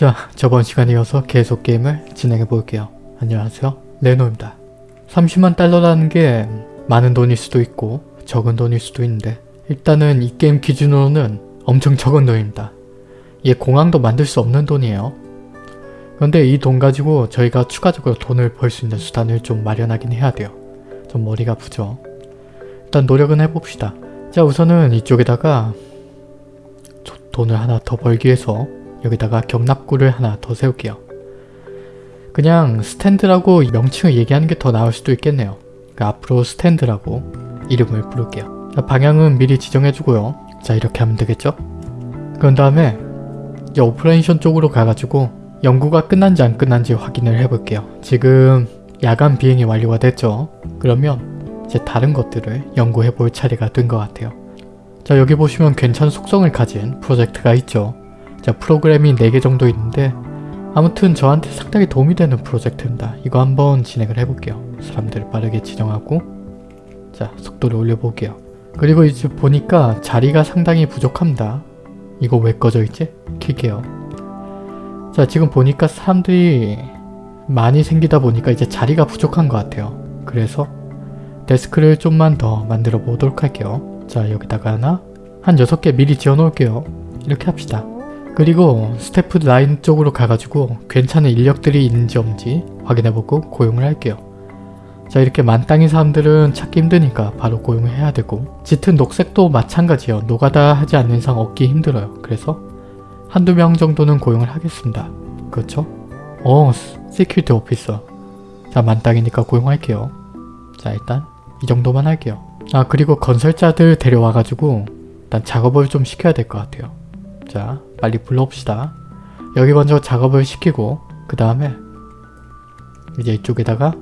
자, 저번 시간에 이어서 계속 게임을 진행해 볼게요. 안녕하세요. 레노입니다. 30만 달러라는 게 많은 돈일 수도 있고 적은 돈일 수도 있는데 일단은 이 게임 기준으로는 엄청 적은 돈입니다. 이게 공항도 만들 수 없는 돈이에요. 그런데 이 돈 가지고 저희가 추가적으로 돈을 벌 수 있는 수단을 좀 마련하긴 해야 돼요. 좀 머리가 아프죠. 일단 노력은 해봅시다. 자 우선은 이쪽에다가 돈을 하나 더 벌기 위해서 여기다가 격납고를 하나 더 세울게요. 그냥 스탠드라고 명칭을 얘기하는 게 더 나을 수도 있겠네요. 그러니까 앞으로 스탠드라고 이름을 부를게요. 자, 방향은 미리 지정해주고요. 자 이렇게 하면 되겠죠? 그런 다음에 이제 operation 쪽으로 가가지고 연구가 끝난지 안 끝난지 확인을 해볼게요. 지금 야간 비행이 완료가 됐죠? 그러면 이제 다른 것들을 연구해볼 차례가 된 것 같아요. 자 여기 보시면 괜찮은 속성을 가진 프로젝트가 있죠. 자 프로그램이 4개 정도 있는데 아무튼 저한테 상당히 도움이 되는 프로젝트입니다. 이거 한번 진행을 해볼게요. 사람들을 빠르게 지정하고 자 속도를 올려볼게요. 그리고 이제 보니까 자리가 상당히 부족합니다. 이거 왜 꺼져 있지? 킬게요. 자 지금 보니까 사람들이 많이 생기다 보니까 이제 자리가 부족한 것 같아요. 그래서 데스크를 좀만 더 만들어 보도록 할게요. 자 여기다가 하나 한 6개 미리 지어 놓을게요. 이렇게 합시다. 그리고 스태프 라인 쪽으로 가가지고 괜찮은 인력들이 있는지 없는지 확인해보고 고용을 할게요. 자 이렇게 만땅인 사람들은 찾기 힘드니까 바로 고용을 해야 되고 짙은 녹색도 마찬가지요. 노가다 하지 않는 이상 얻기 힘들어요. 그래서 한두 명 정도는 고용을 하겠습니다. 그렇죠? 어, security officer. 자, 만땅이니까 고용할게요. 자, 일단 이 정도만 할게요. 아, 그리고 건설자들 데려와가지고 일단 작업을 좀 시켜야 될 것 같아요. 자, 빨리 불러옵시다. 여기 먼저 작업을 시키고 그 다음에 이제 이쪽에다가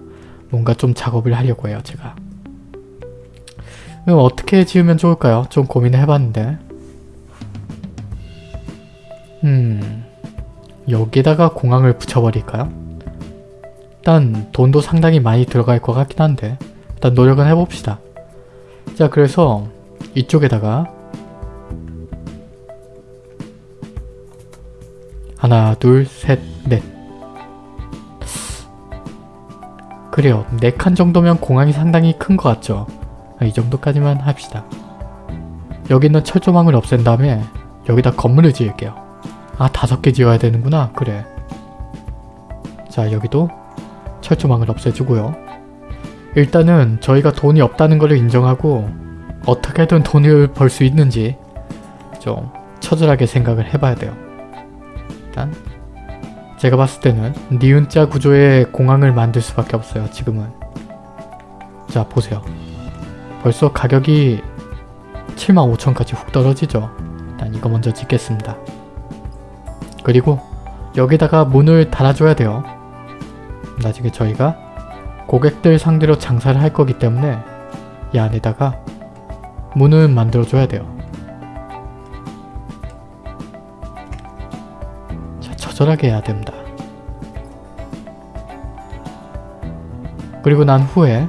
뭔가 좀 작업을 하려고 해요, 제가. 그럼 어떻게 지으면 좋을까요? 좀 고민을 해봤는데 음... 여기다가 공항을 붙여버릴까요? 일단 돈도 상당히 많이 들어갈 것 같긴 한데 일단 노력은 해봅시다. 자 그래서 이쪽에다가 하나 둘셋넷 그래요. 4칸 정도면 공항이 상당히 큰 것 같죠? 이 정도까지만 합시다. 여기 있는 철조망을 없앤 다음에 여기다 건물을 지을게요. 아 다섯 개 지어야 되는구나. 그래. 자 여기도 철조망을 없애주고요. 일단은 저희가 돈이 없다는 것을 인정하고 어떻게든 돈을 벌 수 있는지 좀 처절하게 생각을 해봐야 돼요. 일단 제가 봤을 때는 니은자 구조의 공항을 만들 수밖에 없어요. 지금은. 자 보세요. 벌써 가격이 75,000까지 훅 떨어지죠. 일단 이거 먼저 짓겠습니다. 그리고 여기다가 문을 달아줘야 돼요. 나중에 저희가 고객들 상대로 장사를 할 거기 때문에 이 안에다가 문을 만들어줘야 돼요. 자, 처절하게 해야 됩니다. 그리고 난 후에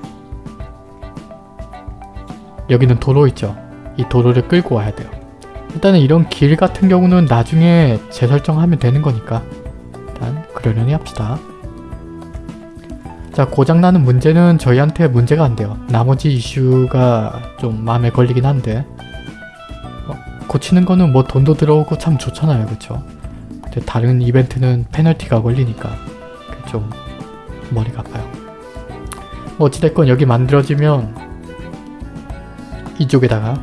여기는 도로 있죠. 이 도로를 끌고 와야 돼요. 일단은 이런 길 같은 경우는 나중에 재설정하면 되는 거니까 일단 그러려니 합시다. 자 고장나는 문제는 저희한테 문제가 안 돼요. 나머지 이슈가 좀 마음에 걸리긴 한데 어, 고치는 거는 뭐 돈도 들어오고 참 좋잖아요. 그쵸? 근데 다른 이벤트는 페널티가 걸리니까 좀 머리가 아파요. 뭐 어찌됐건 여기 만들어지면 이쪽에다가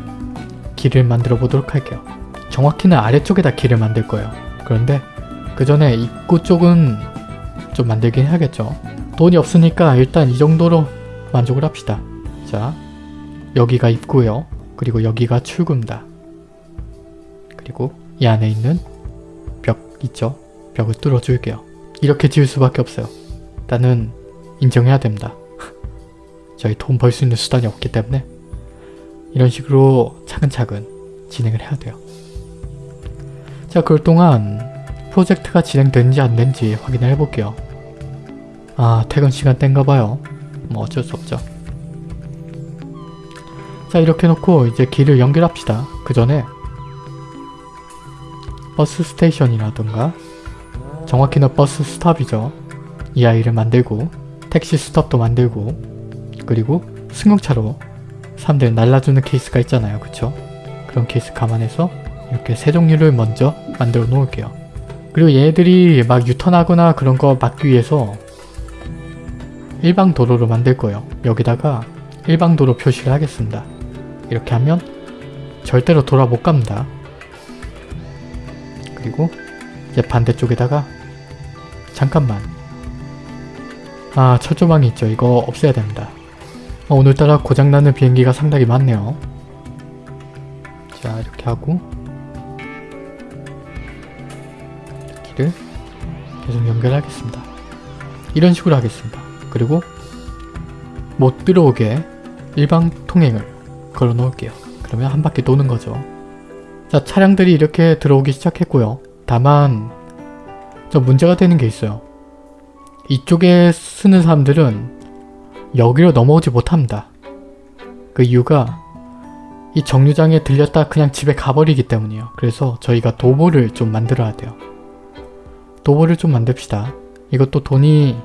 길을 만들어 보도록 할게요. 정확히는 아래쪽에다 길을 만들 거예요. 그런데 그 전에 입구 쪽은 좀 만들긴 해야겠죠. 돈이 없으니까 일단 이 정도로 만족을 합시다. 자, 여기가 입구요. 그리고 여기가 출구입니다. 그리고 이 안에 있는 벽 있죠? 벽을 뚫어줄게요. 이렇게 지을 수밖에 없어요. 일단은 인정해야 됩니다. 저희 돈 벌 수 있는 수단이 없기 때문에 이런 식으로 차근차근 진행을 해야 돼요. 자, 그럴 동안 프로젝트가 진행되는지 안 되는지 확인을 해볼게요. 아, 퇴근 시간 땐가 봐요. 뭐 어쩔 수 없죠. 자, 이렇게 놓고 이제 길을 연결합시다. 그 전에 bus station이라든가 정확히는 bus stop이죠. 이 아이를 만들고 taxi stop도 만들고 그리고 승용차로 사람들 날라주는 케이스가 있잖아요. 그쵸? 그런 케이스 감안해서 이렇게 세 종류를 먼저 만들어 놓을게요. 그리고 얘들이 막 유턴하거나 그런 거 막기 위해서 일방 도로를 만들 거예요. 여기다가 일방 도로 표시를 하겠습니다. 이렇게 하면 절대로 돌아 못 갑니다. 그리고 이제 반대쪽에다가 잠깐만 아 철조망이 있죠. 이거 없애야 됩니다. 어, 오늘따라 고장나는 비행기가 상당히 많네요. 자 이렇게 하고 길을 계속 연결하겠습니다. 이런 식으로 하겠습니다. 그리고 못 들어오게 일방 통행을 걸어 놓을게요. 그러면 한 바퀴 도는 거죠. 자 차량들이 이렇게 들어오기 시작했고요. 다만 저 문제가 되는 게 있어요. 이쪽에 쓰는 사람들은 여기로 넘어오지 못합니다. 그 이유가 이 정류장에 들렸다 그냥 집에 가버리기 때문이에요. 그래서 저희가 도보를 좀 만들어야 돼요. 도보를 좀 만듭시다. 이것도 돈이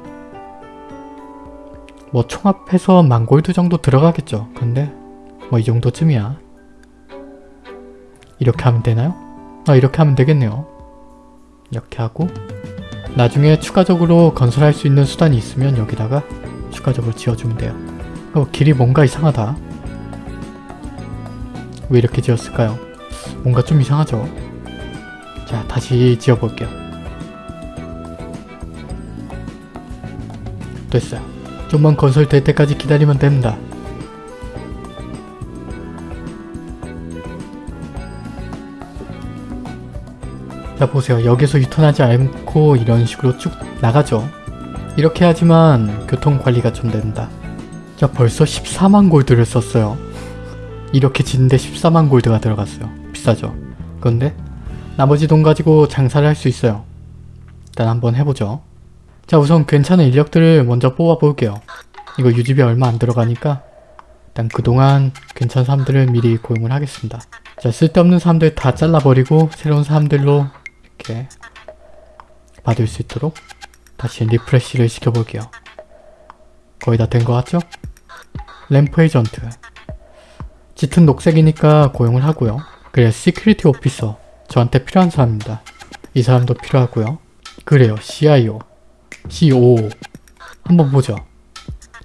뭐 총합해서 만 골드 정도 들어가겠죠. 근데 뭐 이 정도쯤이야. 이렇게 하면 되나요? 아 이렇게 하면 되겠네요. 이렇게 하고 나중에 추가적으로 건설할 수 있는 수단이 있으면 여기다가 추가적으로 지어주면 돼요. 어 길이 뭔가 이상하다. 왜 이렇게 지었을까요? 뭔가 좀 이상하죠? 자 다시 지어볼게요. 됐어요. 좀만 건설될 때까지 기다리면 됩니다. 자 보세요. 여기서 유턴하지 않고 이런 식으로 쭉 나가죠. 이렇게 하지만 교통관리가 좀 된다. 자 벌써 14만 골드를 썼어요. 이렇게 짓는데 14만 골드가 들어갔어요. 비싸죠. 그런데 나머지 돈 가지고 장사를 할 수 있어요. 일단 한번 해보죠. 자 우선 괜찮은 인력들을 먼저 뽑아볼게요. 이거 유지비 얼마 안 들어가니까 일단 그동안 괜찮은 사람들을 미리 고용을 하겠습니다. 자 쓸데없는 사람들 다 잘라버리고 새로운 사람들로 이렇게 받을 수 있도록 다시 리프레시를 시켜볼게요. 거의 다 된 것 같죠? ramp agent 짙은 녹색이니까 고용을 하고요. 그래 security officer 저한테 필요한 사람입니다. 이 사람도 필요하고요. 그래요 CIO COO 한번 보죠.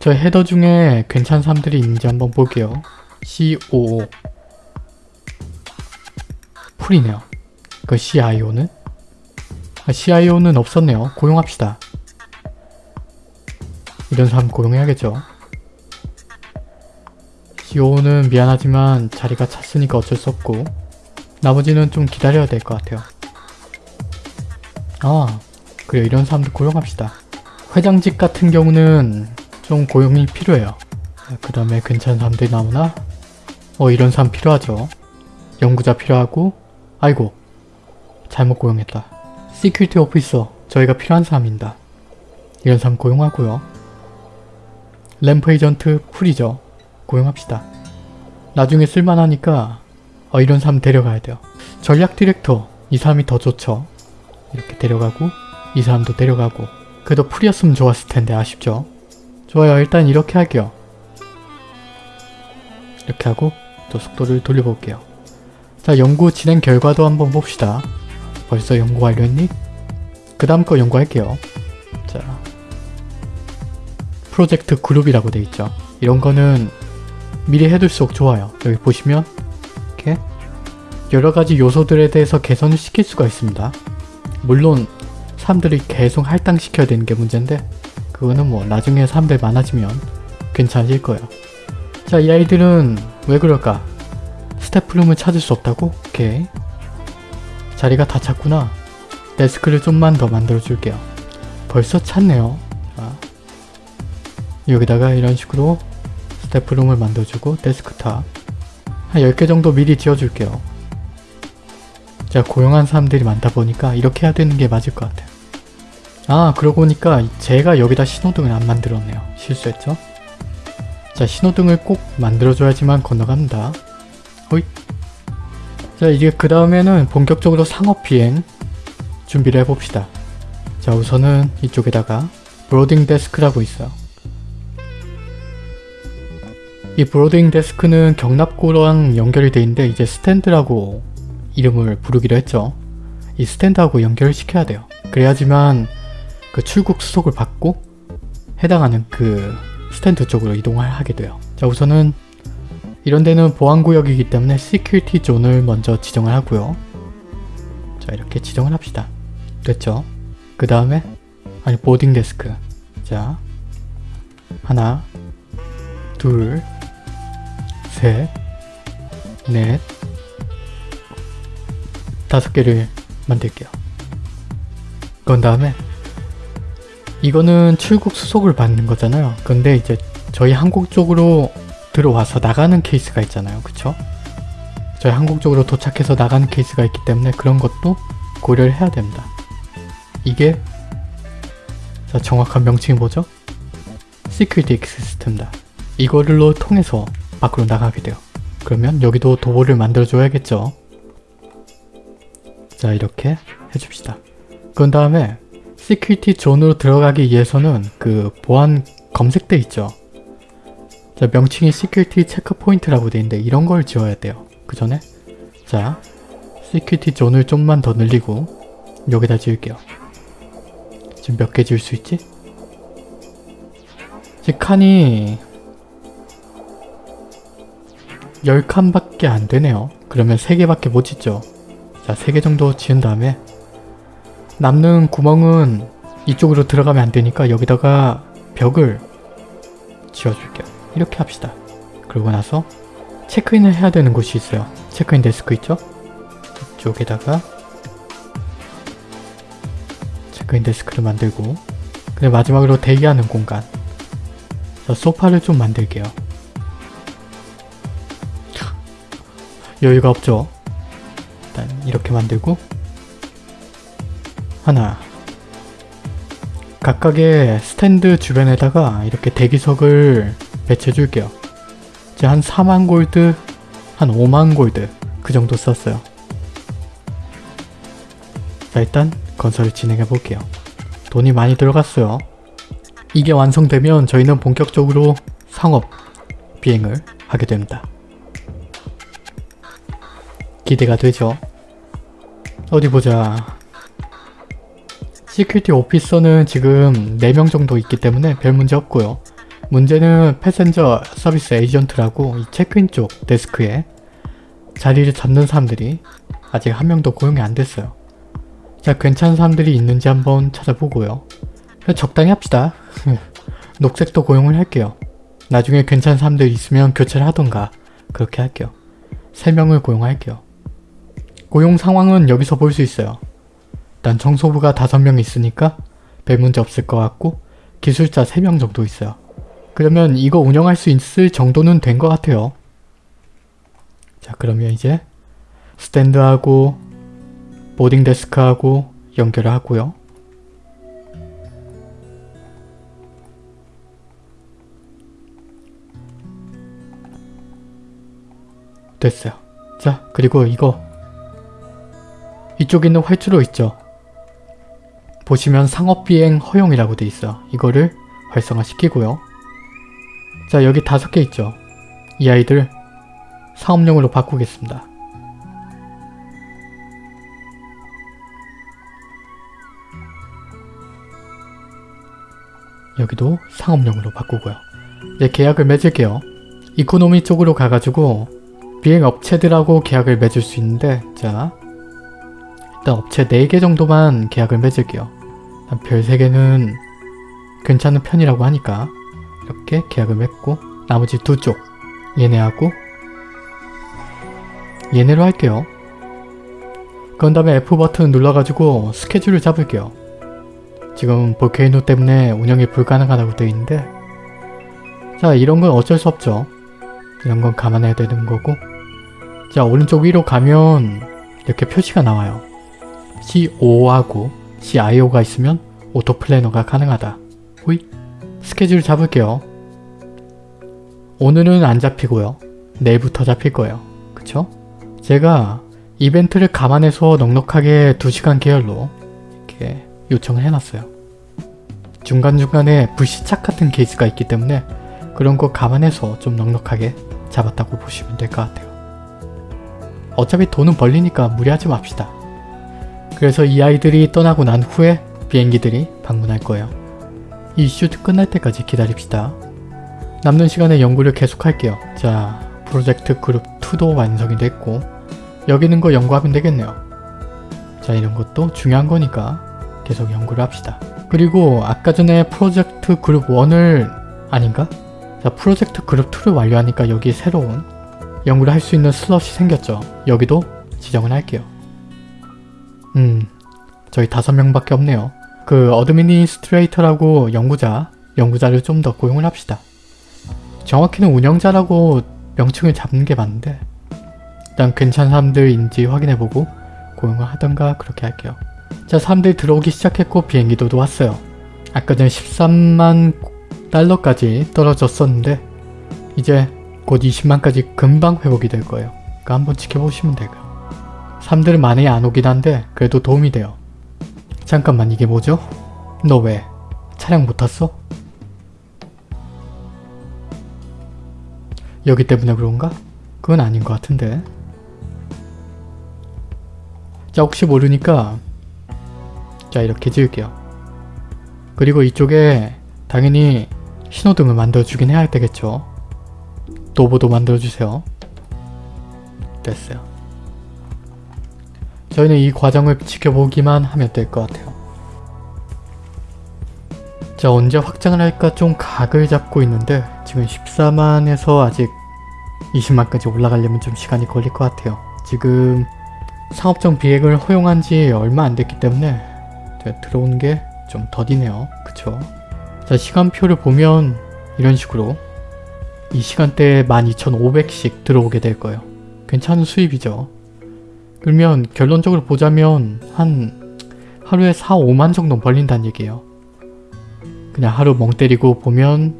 저 헤더 중에 괜찮은 사람들이 있는지 한번 볼게요. COO full이네요. 그 CIO는? 아, CIO는 없었네요. 고용합시다. 이런 사람 고용해야겠죠. CO는 미안하지만 자리가 찼으니까 어쩔 수 없고 나머지는 좀 기다려야 될 것 같아요. 아 그래 이런 사람들 고용합시다. 회장직 같은 경우는 좀 고용이 필요해요. 그 다음에 괜찮은 사람들이 나오나? 어 이런 사람 필요하죠. 연구자 필요하고 아이고 잘못 고용했다. security officer 저희가 필요한 사람입니다. 이런 사람 고용하고요. ramp agent full이죠. 고용합시다. 나중에 쓸만하니까 어, 이런 사람 데려가야 돼요. 전략 디렉터 이 사람이 더 좋죠. 이렇게 데려가고 이 사람도 데려가고 그래도 full이었으면 좋았을 텐데 아쉽죠. 좋아요 일단 이렇게 할게요. 이렇게 하고 또 속도를 돌려볼게요. 자 연구 진행 결과도 한번 봅시다. 벌써 연구 완료했니? 그 다음 거 연구할게요. 자 프로젝트 그룹이라고 돼 있죠. 이런 거는 미리 해둘수록 좋아요. 여기 보시면 이렇게 여러 가지 요소들에 대해서 개선을 시킬 수가 있습니다. 물론 사람들이 계속 할당시켜야 되는 게 문제인데 그거는 뭐 나중에 사람들 많아지면 괜찮아질 거예요. 자, 이 아이들은 왜 그럴까? staff room을 찾을 수 없다고? 오케이. 자리가 다 찼구나. 데스크를 좀만 더 만들어 줄게요. 벌써 찼네요. 자, 여기다가 이런 식으로 staff room을 만들어주고 데스크탑 한 10개 정도 미리 지어줄게요. 제가 고용한 사람들이 많다 보니까 이렇게 해야 되는 게 맞을 것 같아요. 아 그러고 보니까 제가 여기다 신호등을 안 만들었네요. 실수했죠? 자 신호등을 꼭 만들어줘야지만 건너갑니다. 호잇 자 이제 그 다음에는 본격적으로 상업 비행 준비를 해봅시다. 자 우선은 이쪽에다가 boarding desk라고 있어요. 이 boarding desk는 격납고랑 연결이 돼 있는데 이제 스탠드라고 이름을 부르기로 했죠. 이 스탠드하고 연결을 시켜야 돼요. 그래야지만 그 출국 수속을 받고 해당하는 그 스탠드 쪽으로 이동을 하게 돼요. 자 우선은 이런 데는 보안구역이기 때문에 security zone을 먼저 지정을 하고요. 자 이렇게 지정을 합시다. 됐죠? 그 다음에 아니 boarding desk 자 하나 둘 셋, 넷, 다섯 개를 만들게요. 그런 다음에 이거는 출국 수속을 받는 거잖아요. 근데 이제 저희 한국 쪽으로 들어와서 나가는 케이스가 있잖아요. 그쵸? 저희 한국 쪽으로 도착해서 나가는 케이스가 있기 때문에 그런 것도 고려를 해야 됩니다. 이게 자 정확한 명칭이 뭐죠? security system다. 이거를로 통해서 밖으로 나가게 돼요. 그러면 여기도 도어를 만들어줘야겠죠. 자 이렇게 해줍시다. 그런 다음에 security zone으로 들어가기 위해서는 그 보안 검색대 있죠. 자 명칭이 security checkpoint라고 돼 있는데 이런 걸 지어야 돼요. 그 전에 자 security zone을 좀만 더 늘리고 여기다 지을게요. 지금 몇 개 지을 수 있지? 지금 칸이 10칸밖에 안 되네요. 그러면 3개밖에 못 짓죠. 자, 3개 정도 지은 다음에 남는 구멍은 이쪽으로 들어가면 안 되니까 여기다가 벽을 지어줄게요. 이렇게 합시다. 그러고 나서 체크인을 해야 되는 곳이 있어요. 체크인 데스크 있죠? 이쪽에다가 체크인 데스크를 만들고 그리고 마지막으로 대기하는 공간 자, 소파를 좀 만들게요. 여유가 없죠. 일단 이렇게 만들고 하나 각각의 스탠드 주변에다가 이렇게 대기석을 배치해 줄게요. 이제 한 4만 골드, 한 5만 골드 그 정도 썼어요. 자 일단 건설을 진행해 볼게요. 돈이 많이 들어갔어요. 이게 완성되면 저희는 본격적으로 상업 비행을 하게 됩니다. 기대가 되죠. 어디 보자. security officer는 지금 4명 정도 있기 때문에 별 문제 없고요. 문제는 패센저 서비스 에이전트라고 이 체크인 쪽 데스크에 자리를 잡는 사람들이 아직 한 명도 고용이 안 됐어요. 자 괜찮은 사람들이 있는지 한번 찾아보고요. 적당히 합시다. 녹색도 고용을 할게요. 나중에 괜찮은 사람들 있으면 교체를 하던가 그렇게 할게요. 3명을 고용할게요. 고용 상황은 여기서 볼 수 있어요. 일단 청소부가 5명 있으니까 별 문제 없을 것 같고 기술자 3명 정도 있어요. 그러면 이거 운영할 수 있을 정도는 된 것 같아요. 자 그러면 이제 스탠드하고 보딩 데스크하고 연결을 하고요. 됐어요. 자 그리고 이거 이쪽에 있는 활주로 있죠. 보시면 상업비행 허용이라고 돼 있어. 이거를 활성화 시키고요. 자 여기 다섯 개 있죠. 이 아이들 사업용으로 바꾸겠습니다. 여기도 상업용으로 바꾸고요. 이제 계약을 맺을게요. 이코노미 쪽으로 가가지고 비행 업체들하고 계약을 맺을 수 있는데 자 일단 업체 4개 정도만 계약을 맺을게요. 별 3개는 괜찮은 편이라고 하니까 이렇게 계약을 맺고 나머지 두 쪽 얘네하고 얘네로 할게요. 그런 다음에 F버튼 눌러가지고 스케줄을 잡을게요. 지금 볼케이노 때문에 운영이 불가능하다고 되어 있는데 자 이런 건 어쩔 수 없죠. 이런 건 감안해야 되는 거고 자 오른쪽 위로 가면 이렇게 표시가 나와요. CFO하고 COO가 있으면 auto planner가 가능하다. 호이 스케줄 잡을게요. 오늘은 안 잡히고요. 내일부터 잡힐 거예요. 그쵸? 제가 이벤트를 감안해서 넉넉하게 2시간 계열로 이렇게 요청을 해놨어요. 중간중간에 불시착 같은 케이스가 있기 때문에 그런 거 감안해서 좀 넉넉하게 잡았다고 보시면 될 것 같아요. 어차피 돈은 벌리니까 무리하지 맙시다. 그래서 이 아이들이 떠나고 난 후에 비행기들이 방문할 거예요. 이 이슈 끝날 때까지 기다립시다. 남는 시간에 연구를 계속할게요. 자, 프로젝트 그룹 2도 완성이 됐고 여기 있는 거 연구하면 되겠네요. 자, 이런 것도 중요한 거니까 계속 연구를 합시다. 그리고 아까 전에 프로젝트 그룹 1을 아닌가? 자, 프로젝트 그룹 2를 완료하니까 여기 새로운 연구를 할 수 있는 슬롯이 생겼죠. 여기도 지정을 할게요. 음, 저희 다섯 명밖에 없네요. 그 administrator라고 연구자, 연구자를 좀 더 고용을 합시다. 정확히는 운영자라고 명칭을 잡는 게 맞는데 일단 괜찮은 사람들인지 확인해보고 고용을 하던가 그렇게 할게요. 자 사람들이 들어오기 시작했고 비행기도 왔어요. 아까 전에 13만 달러까지 떨어졌었는데 이제 곧 20만까지 금방 회복이 될 거예요. 그러니까 한번 지켜보시면 되고요. 사람들은 많이 안 오긴 한데 그래도 도움이 돼요. 잠깐만 이게 뭐죠? 너 왜? 차량 못 탔어? 여기 때문에 그런가? 그건 아닌 것 같은데. 자 혹시 모르니까 자 이렇게 지을게요. 그리고 이쪽에 당연히 신호등을 만들어주긴 해야 되겠죠. 도보도 만들어주세요. 됐어요. 저희는 이 과정을 지켜보기만 하면 될 것 같아요. 자 언제 확장을 할까 좀 각을 잡고 있는데 지금 14만에서 아직 20만까지 올라가려면 좀 시간이 걸릴 것 같아요. 지금 상업적 비행을 허용한 지 얼마 안 됐기 때문에 들어오는 게좀 더디네요. 그쵸? 자 시간표를 보면 이런 식으로 이 시간대에 12,500씩 들어오게 될 거예요. 괜찮은 수입이죠. 그러면 결론적으로 보자면 한 하루에 4, 5만 정도 벌린다는 얘기예요. 그냥 하루 멍 때리고 보면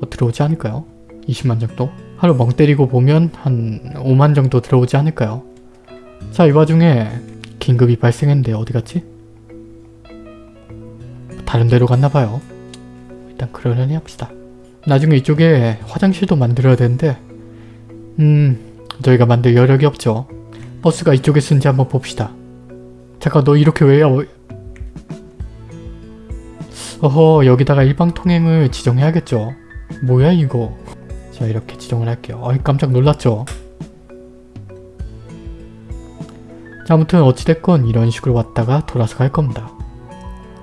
어, 들어오지 않을까요? 20만 정도? 하루 멍 때리고 보면 한 5만 정도 들어오지 않을까요? 자, 이 와중에 긴급이 발생했는데 어디 갔지? 다른 데로 갔나봐요. 일단 그러려니 합시다. 나중에 이쪽에 화장실도 만들어야 되는데 음... 저희가 만들 여력이 없죠. 버스가 이쪽에 쓴지 한번 봅시다. 잠깐 너 이렇게 왜야? 어허 여기다가 일방통행을 지정해야겠죠. 뭐야 이거. 자 이렇게 지정을 할게요. 어이 깜짝 놀랐죠. 자 아무튼 어찌됐건 이런 식으로 왔다가 돌아서 갈 겁니다.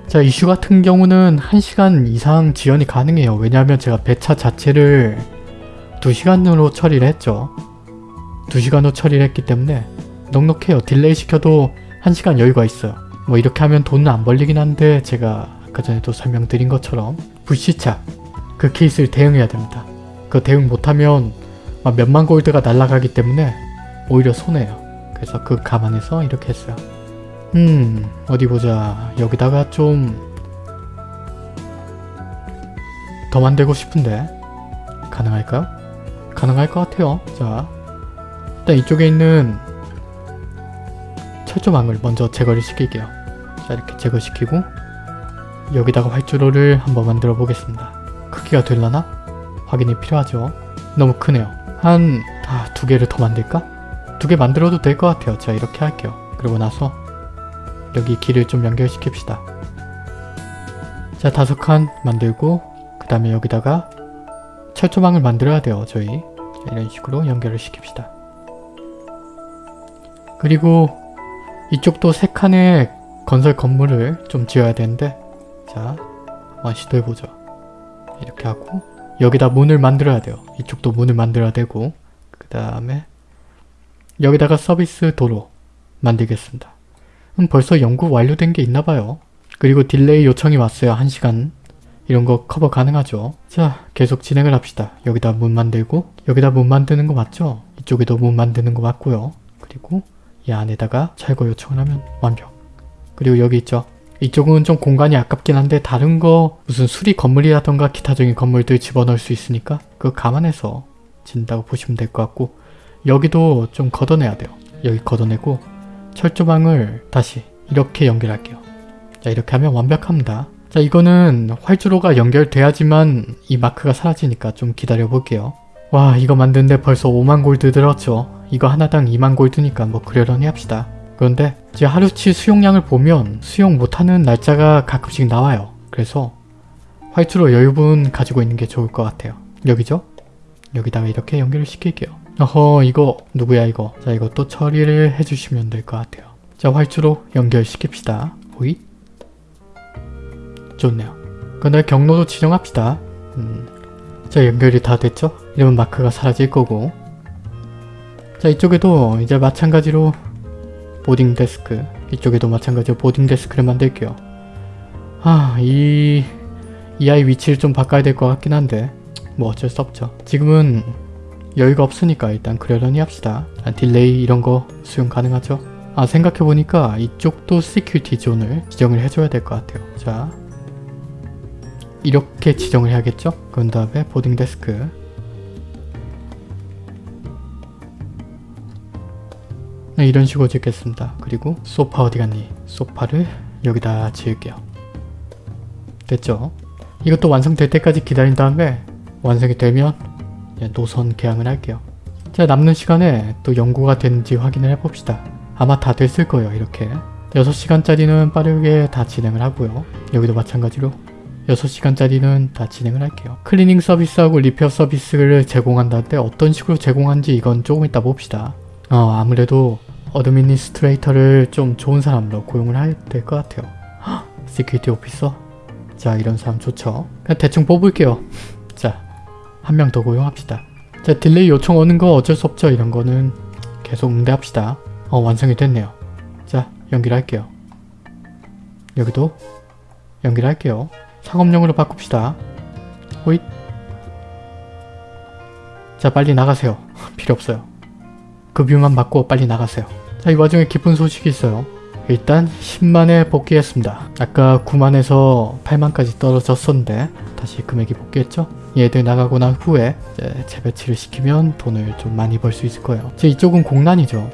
자 이슈 같은 경우는 1시간 이상 지연이 가능해요. 왜냐하면 제가 배차 자체를 2시간으로 처리를 했죠. 2시간으로 처리를 했기 때문에 넉넉해요. delay 시켜도 1시간 여유가 있어요. 뭐 이렇게 하면 돈은 안 벌리긴 한데 제가 아까 전에도 설명드린 것처럼 불시착 그 케이스를 대응해야 됩니다. 그 대응 못하면 막 몇만 골드가 날아가기 때문에 오히려 손해요. 그래서 그 감안해서 이렇게 했어요. 음 어디 보자 여기다가 좀 더 만들고 싶은데 가능할까요? 가능할 것 같아요. 자 일단 이쪽에 있는 철조망을 먼저 제거를 시킬게요. 자 이렇게 제거시키고 여기다가 활주로를 한번 만들어 보겠습니다. 크기가 될라나? 확인이 필요하죠. 너무 크네요. 한... 아, 두 개를 더 만들까? 두 개 만들어도 될 것 같아요. 자 이렇게 할게요. 그리고 나서 여기 길을 좀 연결시킵시다. 자 다섯 칸 만들고 그 다음에 여기다가 철조망을 만들어야 돼요. 저희 자, 이런 식으로 연결을 시킵시다. 그리고 이쪽도 세 칸의 건설 건물을 좀 지어야 되는데 자 한번 시도해보죠. 이렇게 하고 여기다 문을 만들어야 돼요. 이쪽도 문을 만들어야 되고 그 다음에 여기다가 서비스 도로 만들겠습니다. 음, 벌써 연구 완료된 게 있나봐요. 그리고 delay 요청이 왔어요. 1시간 이런 거 커버 가능하죠. 자 계속 진행을 합시다. 여기다 문 만들고 여기다 문 만드는 거 맞죠? 이쪽에도 문 만드는 거 맞고요. 그리고 이 안에다가 철거 요청을 하면 완벽. 그리고 여기 있죠. 이쪽은 좀 공간이 아깝긴 한데 다른 거 무슨 수리 건물이라던가 기타적인 건물들 집어넣을 수 있으니까 그거 감안해서 진다고 보시면 될 것 같고 여기도 좀 걷어내야 돼요. 여기 걷어내고 철조망을 다시 이렇게 연결할게요. 자 이렇게 하면 완벽합니다. 자 이거는 활주로가 연결돼야지만 이 마크가 사라지니까 좀 기다려 볼게요. 와 이거 만드는데 벌써 5만 골드 들었죠. 이거 하나당 2만 골드니까 뭐 그러려니 합시다. 그런데 이제 하루치 수용량을 보면 수용 못하는 날짜가 가끔씩 나와요. 그래서 활주로 여유분 가지고 있는 게 좋을 것 같아요. 여기죠? 여기다가 이렇게 연결을 시킬게요. 어허 이거 누구야 이거. 자 이것도 처리를 해주시면 될 것 같아요. 자 활주로 연결시킵시다. 호잇. 좋네요. 그다음에 경로도 지정합시다. 음. 자 연결이 다 됐죠? 이러면 마크가 사라질 거고 자 이쪽에도 이제 마찬가지로 보딩 데스크 이쪽에도 마찬가지로 보딩 데스크를 만들게요. 아, 이, 이 아이 위치를 좀 바꿔야 될 것 같긴 한데 뭐 어쩔 수 없죠. 지금은 여유가 없으니까 일단 그러려니 합시다. 아, delay 이런 거 수용 가능하죠? 아 생각해보니까 이쪽도 security zone을 지정을 해줘야 될 것 같아요. 자 이렇게 지정을 해야겠죠? 그런 다음에 boarding desk 이런 식으로 짓겠습니다. 그리고 소파 어디 갔니? 소파를 여기다 지을게요. 됐죠? 이것도 완성될 때까지 기다린 다음에 완성이 되면 노선 개항을 할게요. 자 남는 시간에 또 연구가 되는지 확인을 해봅시다. 아마 다 됐을 거예요 이렇게. 6시간짜리는 빠르게 다 진행을 하고요. 여기도 마찬가지로 6시간짜리는 다 진행을 할게요. cleaning 서비스하고 repair 서비스를 제공한다는데 어떤 식으로 제공한지 이건 조금 이따 봅시다. 어 아무래도 administrator를 좀 좋은 사람으로 고용을 해야 될 것 같아요. security officer? 자 이런 사람 좋죠. 그냥 대충 뽑을게요. 자 한 명 더 고용합시다. 자 delay 요청 오는 거 어쩔 수 없죠. 이런 거는 계속 응대합시다. 어 완성이 됐네요. 자 연결 할게요. 여기도 연결 할게요. 상업용으로 바꿉시다. 호잇 자 빨리 나가세요. 필요 없어요. 급유만 받고 빨리 나가세요. 자, 이 와중에 기쁜 소식이 있어요. 일단 10만에 복귀했습니다. 아까 9만에서 8만까지 떨어졌었는데 다시 금액이 복귀했죠? 얘들 나가고 난 후에 재배치를 시키면 돈을 좀 많이 벌 수 있을 거예요. 제 이쪽은 공란이죠.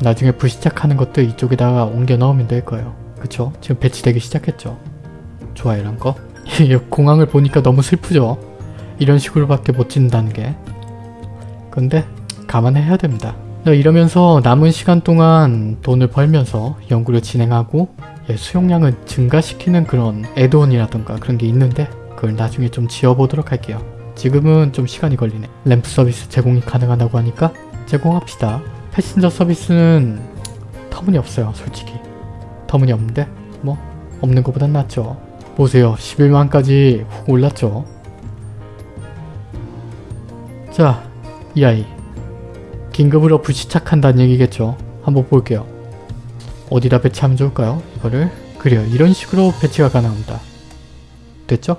나중에 불시착하는 것도 이쪽에다가 옮겨 넣으면 될 거예요. 그쵸? 지금 배치되기 시작했죠. 좋아 이런 거. 공항을 보니까 너무 슬프죠? 이런 식으로밖에 못 짓는다는 게. 근데 감안해야 됩니다. 이러면서 남은 시간 동안 돈을 벌면서 연구를 진행하고 예, 수용량을 증가시키는 그런 애드온이라던가 그런 게 있는데 그걸 나중에 좀 지어보도록 할게요. 지금은 좀 시간이 걸리네. 램프 서비스 제공이 가능하다고 하니까 제공합시다. 패신저 서비스는 터무니없어요 솔직히. 터무니없는데 뭐 없는 것보단 낫죠. 보세요 11만까지 훅 올랐죠. 자 이 아이 긴급으로 불시착한다는 얘기겠죠. 한번 볼게요. 어디다 배치하면 좋을까요? 이거를 그래요. 이런 식으로 배치가 가능합니다. 됐죠?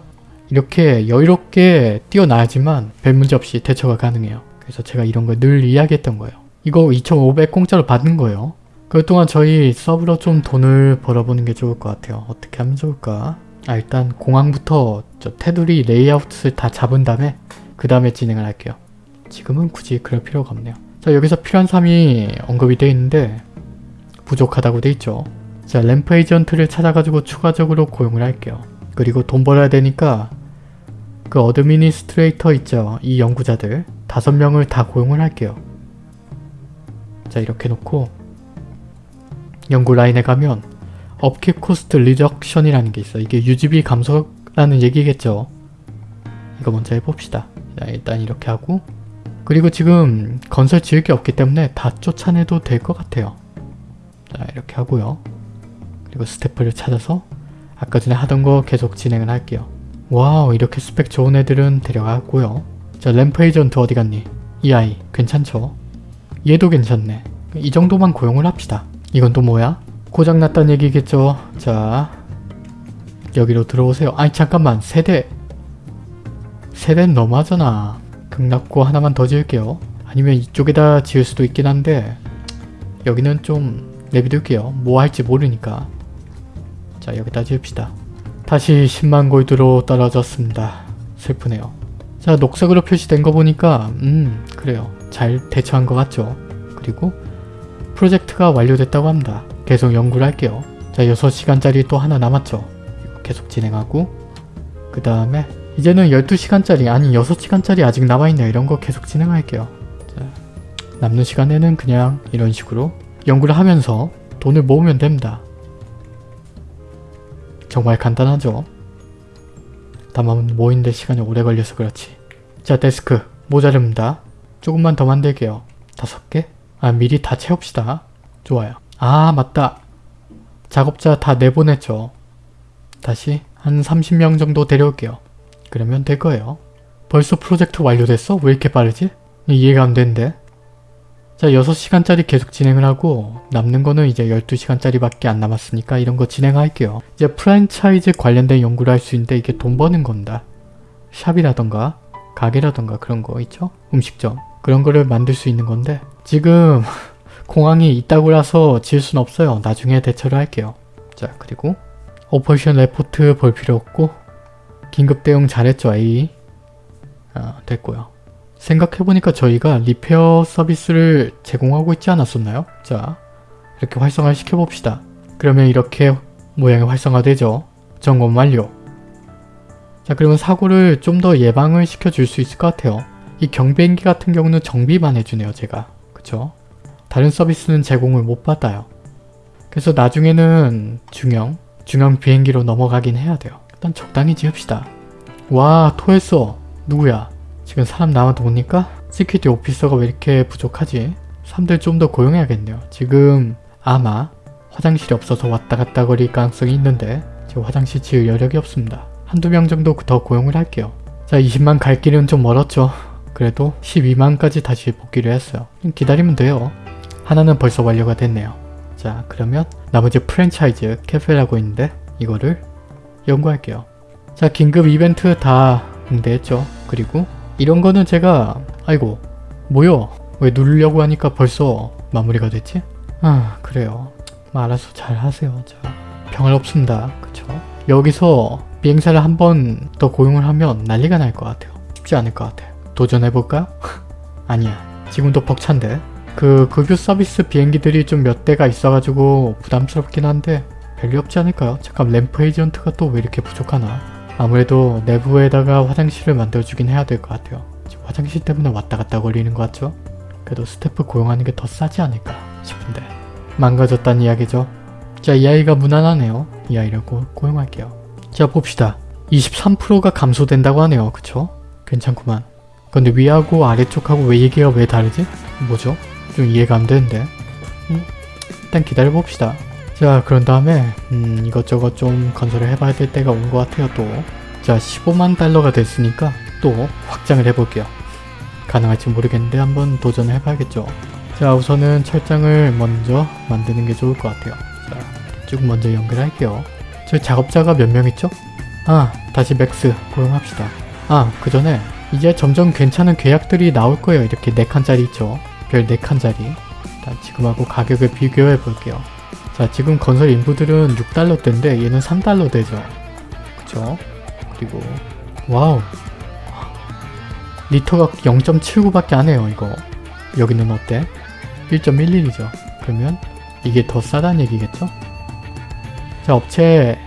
이렇게 여유롭게 뛰어나야지만 별 문제 없이 대처가 가능해요. 그래서 제가 이런 걸 늘 이야기했던 거예요. 이거 2,500 공짜로 받는 거예요. 그동안 저희 sub로 좀 돈을 벌어보는 게 좋을 것 같아요. 어떻게 하면 좋을까? 아 일단 공항부터 저 테두리 레이아웃을 다 잡은 다음에 그 다음에 진행을 할게요. 지금은 굳이 그럴 필요가 없네요. 자 여기서 필요한 사람이 언급이 되어 있는데 부족하다고 되어 있죠. 자 ramp agent를 찾아가지고 추가적으로 고용을 할게요. 그리고 돈 벌어야 되니까 그 administrator 있죠. 이 연구자들 다섯 명을 다 고용을 할게요. 자 이렇게 놓고 연구 라인에 가면 upkeep cost reduction이라는 게 있어. 이게 유지비 감소라는 얘기겠죠. 이거 먼저 해봅시다. 자 일단 이렇게 하고 그리고 지금 건설 지을 게 없기 때문에 다 쫓아내도 될 것 같아요. 자 이렇게 하고요. 그리고 스태프를 찾아서 아까 전에 하던 거 계속 진행을 할게요. wow 이렇게 스펙 좋은 애들은 데려가고요. 자 램프 에이전트 어디 갔니? 이 아이 괜찮죠? 얘도 괜찮네. 이 정도만 고용을 합시다. 이건 또 뭐야? 고장났단 얘기겠죠? 자 여기로 들어오세요. 아니 잠깐만 세대 세대는 너무하잖아. 극락고 하나만 더 지을게요. 아니면 이쪽에다 지을 수도 있긴 한데 여기는 좀 내비둘게요. 뭐 할지 모르니까. 자 여기다 지읍시다. 다시 10만 골드로 떨어졌습니다. 슬프네요. 자 녹색으로 표시된 거 보니까 음 그래요. 잘 대처한 것 같죠. 그리고 프로젝트가 완료됐다고 합니다. 계속 연구를 할게요. 자 6시간짜리 또 하나 남았죠. 계속 진행하고 그 다음에 이제는 12시간짜리 아니 6시간짜리 아직 남아있네요. 이런 거 계속 진행할게요. 자, 남는 시간에는 그냥 이런 식으로 연구를 하면서 돈을 모으면 됩니다. 정말 간단하죠? 다만 모이는데 시간이 오래 걸려서 그렇지. 자 데스크 모자릅니다. 조금만 더 만들게요. 다섯 개? 아 미리 다 채웁시다. 좋아요. 아 맞다. 작업자 다 내보냈죠. 다시 한 30명 정도 데려올게요. 그러면 될 거예요. 벌써 프로젝트 완료됐어? 왜 이렇게 빠르지? 이해가 안 되는데. 자 6시간짜리 계속 진행을 하고 남는 거는 이제 12시간짜리 밖에 안 남았으니까 이런 거 진행할게요. 이제 프랜차이즈 관련된 연구를 할 수 있는데 이게 돈 버는 겁니다. shop이라던가 가게라던가 그런 거 있죠? 음식점 그런 거를 만들 수 있는 건데 지금 공항이 이따구라서 지을 순 없어요. 나중에 대처를 할게요. 자 그리고 operation report 볼 필요 없고 긴급 대응 잘했죠 A 아, 됐고요. 생각해보니까 저희가 리페어 서비스를 제공하고 있지 않았었나요? 자 이렇게 활성화 시켜봅시다. 그러면 이렇게 모양이 활성화되죠. 점검 완료. 자 그러면 사고를 좀 더 예방을 시켜줄 수 있을 것 같아요. 이 경비행기 같은 경우는 정비만 해주네요 제가. 그쵸? 다른 서비스는 제공을 못 받아요. 그래서 나중에는 중형, 중형 비행기로 넘어가긴 해야 돼요. 일단 적당히 지읍시다. 와 토했어. 누구야? 지금 사람 남아도니까? security officer가 왜 이렇게 부족하지? 사람들 좀 더 고용해야겠네요. 지금 아마 화장실이 없어서 왔다 갔다 거릴 가능성이 있는데 지금 화장실 지을 여력이 없습니다. 한두 명 정도 더 고용을 할게요. 자 20만 갈 길은 좀 멀었죠. 그래도 12만까지 다시 복귀를 했어요. 기다리면 돼요. 하나는 벌써 완료가 됐네요. 자 그러면 나머지 프랜차이즈 캐페라고 있는데 이거를 연구할게요. 자 긴급 이벤트 다 응대했죠. 그리고 이런 거는 제가 아이고 뭐요? 왜 누르려고 하니까 벌써 마무리가 됐지? 아 그래요. 뭐 알아서 잘 하세요. 자 평할 없습니다. 그쵸? 여기서 비행사를 한 번 더 고용을 하면 난리가 날 것 같아요. 쉽지 않을 것 같아요. 도전해볼까? 아니야. 지금도 벅찬데. 그 급유 서비스 비행기들이 좀 몇 대가 있어가지고 부담스럽긴 한데 별일 없지 않을까요? 잠깐 ramp agent가 또 왜 이렇게 부족하나? 아무래도 내부에다가 화장실을 만들어주긴 해야 될 것 같아요. 화장실 때문에 왔다 갔다 거리는 것 같죠? 그래도 스태프 고용하는 게 더 싸지 않을까 싶은데 망가졌다는 이야기죠. 자, 이 아이가 무난하네요. 이 아이를 고, 고용할게요. 자, 봅시다. 23%가 감소된다고 하네요. 그쵸? 괜찮구만. 근데 위하고 아래쪽하고 왜 얘기가 왜 다르지? 뭐죠? 좀 이해가 안 되는데. 음, 일단 기다려봅시다. 자, 그런 다음에 음, 이것저것 좀 건설을 해봐야 될 때가 온 것 같아요, 또. 자, 15만 달러가 됐으니까 또 확장을 해볼게요. 가능할지 모르겠는데 한번 도전을 해봐야겠죠. 자, 우선은 철장을 먼저 만드는 게 좋을 것 같아요. 자, 쭉 먼저 연결할게요. 저희 작업자가 몇 명 있죠? 아, 다시 max 고용합시다. 아, 그 전에 이제 점점 괜찮은 계약들이 나올 거예요. 이렇게 4칸짜리 있죠? 별 4칸짜리. 일단 지금하고 가격을 비교해 볼게요. 자, 지금 건설 인부들은 6달러대인데 얘는 3달러대죠. 그쵸? 그리고 wow. 리터가 0.79밖에 안 해요, 이거. 여기는 어때? 1.11이죠. 그러면 이게 더 싸다는 얘기겠죠? 자, 업체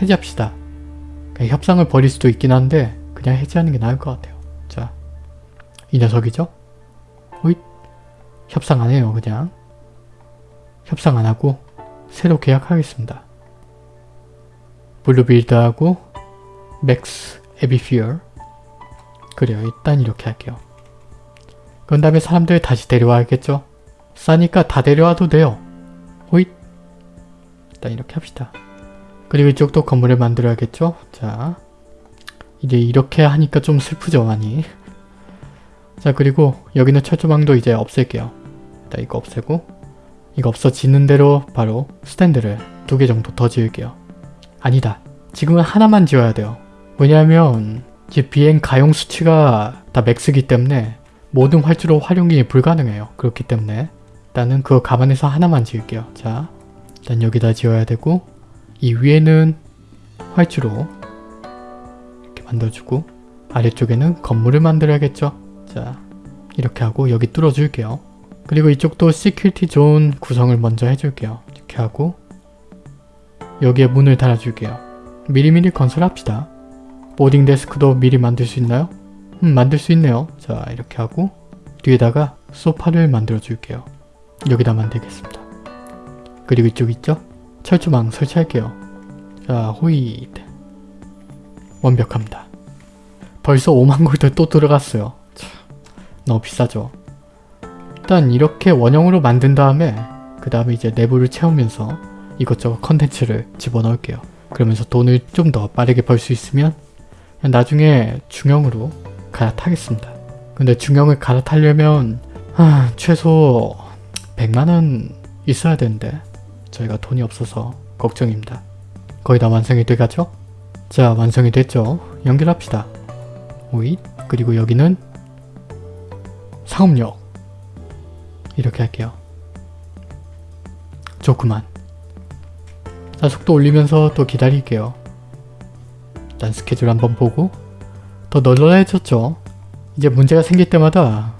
해지합시다. 그냥 협상을 벌일 수도 있긴 한데 그냥 해지하는 게 나을 것 같아요. 자, 이 녀석이죠? 호잇. 협상 안 해요, 그냥. 협상 안 하고 새로 계약하겠습니다. 블루빌드하고 맥스 에비피얼 그래요. 일단 이렇게 할게요. 그런 다음에 사람들 다시 데려와야겠죠? 싸니까 다 데려와도 돼요. 호잇 일단 이렇게 합시다. 그리고 이쪽도 건물을 만들어야겠죠? 자 이제 이렇게 하니까 좀 슬프죠 많이. 자 그리고 여기는 철조망도 이제 없앨게요. 일단 이거 없애고 이거 없어지는 대로 바로 스탠드를 두 개 정도 더 지을게요. 아니다. 지금은 하나만 지어야 돼요. 왜냐하면 이제 비행 가용 수치가 다 max기 때문에 모든 활주로 활용이 불가능해요. 그렇기 때문에 일단은 그거 감안해서 하나만 지을게요. 자, 일단 여기다 지어야 되고 이 위에는 활주로 이렇게 만들어주고 아래쪽에는 건물을 만들어야겠죠. 자, 이렇게 하고 여기 뚫어줄게요. 그리고 이쪽도 security zone 구성을 먼저 해줄게요. 이렇게 하고 여기에 문을 달아줄게요. 미리미리 건설합시다. 보딩 데스크도 미리 만들 수 있나요? 음 만들 수 있네요. 자 이렇게 하고 뒤에다가 소파를 만들어 줄게요. 여기다 만들겠습니다. 그리고 이쪽 있죠? 철조망 설치할게요. 자 호잇 완벽합니다. 벌써 5만 골드 또 들어갔어요. 참, 너무 비싸죠. 일단 이렇게 원형으로 만든 다음에 그 다음에 이제 내부를 채우면서 이것저것 컨텐츠를 집어넣을게요. 그러면서 돈을 좀 더 빠르게 벌 수 있으면 나중에 중형으로 갈아타겠습니다. 근데 중형을 갈아타려면 아, 최소 100만원 있어야 되는데 저희가 돈이 없어서 걱정입니다. 거의 다 완성이 돼가죠? 자 완성이 됐죠? 연결합시다. 오잇 그리고 여기는 상업역 이렇게 할게요. 좋구만. 자 속도 올리면서 또 기다릴게요. 일단 스케줄 한번 보고 더 널널해졌죠? 이제 문제가 생길 때마다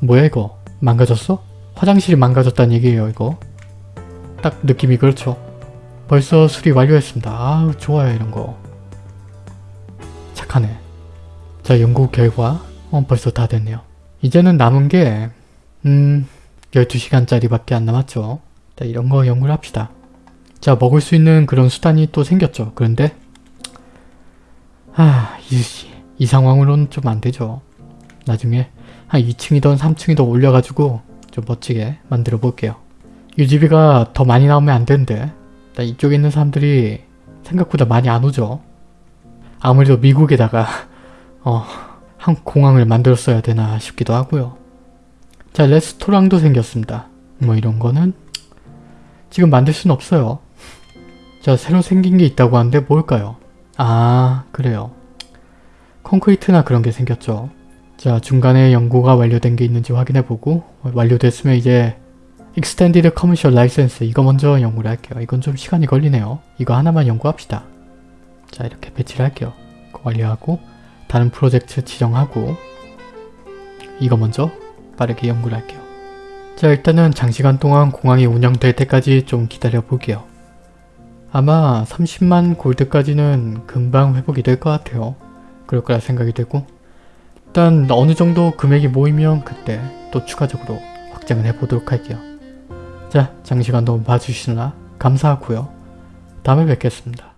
뭐야 이거 망가졌어? 화장실이 망가졌다는 얘기예요 이거 딱 느낌이 그렇죠 벌써 수리 완료했습니다 아 좋아요 이런거 착하네 자 연구 결과 어 벌써 다 됐네요 이제는 남은게 음 12시간짜리 밖에 안 남았죠 자 이런 거 연구를 합시다 자 먹을 수 있는 그런 수단이 또 생겼죠 그런데 아 이 이 상황으로는 좀 안 되죠 나중에 한 2층이던 3층이던 올려가지고 좀 멋지게 만들어 볼게요. 유지비가 더 많이 나오면 안 되는데 일단 이쪽에 있는 사람들이 생각보다 많이 안 오죠. 아무래도 미국에다가 어, 한 공항을 만들었어야 되나 싶기도 하고요. 자 레스토랑도 생겼습니다. 뭐 이런 거는 지금 만들 수는 없어요. 자 새로 생긴 게 있다고 하는데 뭘까요? 아 그래요. 콘크리트나 그런 게 생겼죠. 자 중간에 연구가 완료된 게 있는지 확인해보고 완료됐으면 이제 Extended Commercial License 이거 먼저 연구를 할게요. 이건 좀 시간이 걸리네요. 이거 하나만 연구합시다. 자 이렇게 배치를 할게요. 완료하고 다른 프로젝트 지정하고 이거 먼저 빠르게 연구를 할게요. 자 일단은 장시간 동안 공항이 운영될 때까지 좀 기다려 볼게요. 아마 30만 골드까지는 금방 회복이 될 것 같아요. 그럴 거라 생각이 되고 일단 어느 정도 금액이 모이면 그때 또 추가적으로 확장을 해보도록 할게요. 자 장시간 너무 봐주시느라 감사하고요. 다음에 뵙겠습니다.